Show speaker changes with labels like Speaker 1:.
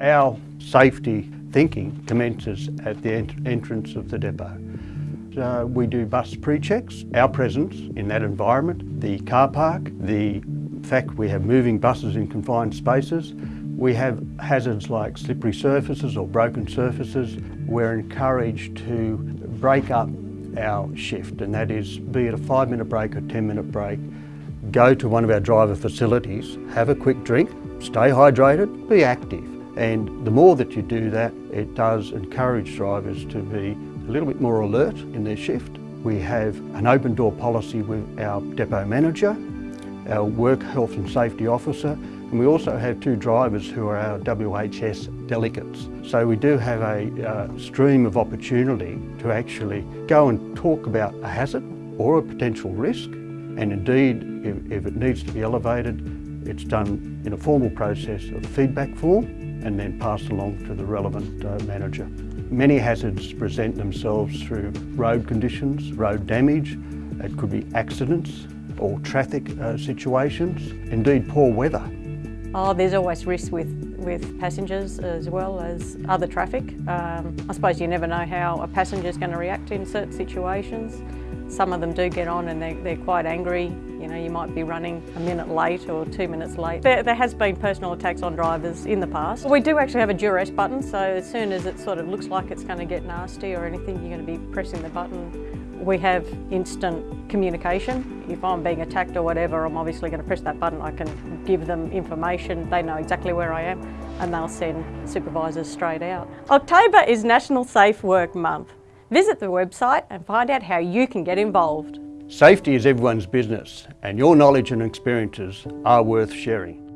Speaker 1: Our safety thinking commences at the ent entrance of the depot. Uh, we do bus pre-checks, our presence in that environment, the car park, the fact we have moving buses in confined spaces, we have hazards like slippery surfaces or broken surfaces. We're encouraged to break up our shift and that is be it a five minute break or 10 minute break, go to one of our driver facilities, have a quick drink, stay hydrated, be active. And the more that you do that, it does encourage drivers to be a little bit more alert in their shift. We have an open door policy with our depot manager, our work health and safety officer, and we also have two drivers who are our WHS delegates. So we do have a uh, stream of opportunity to actually go and talk about a hazard or a potential risk. And indeed, if, if it needs to be elevated, it's done in a formal process of feedback form and then passed along to the relevant uh, manager. Many hazards present themselves through road conditions, road damage, it could be accidents or traffic uh, situations, indeed poor weather.
Speaker 2: Oh, there's always risk with, with passengers as well as other traffic. Um, I suppose you never know how a passenger is going to react in certain situations. Some of them do get on and they're, they're quite angry. You know, you might be running a minute late or two minutes late. There, there has been personal attacks on drivers in the past. We do actually have a duress button, so as soon as it sort of looks like it's going to get nasty or anything, you're going to be pressing the button we have instant communication. If I'm being attacked or whatever, I'm obviously going to press that button. I can give them information. They know exactly where I am and they'll send supervisors straight out. October is National Safe Work Month. Visit the website and find out how you can get involved.
Speaker 1: Safety is everyone's business and your knowledge and experiences are worth sharing.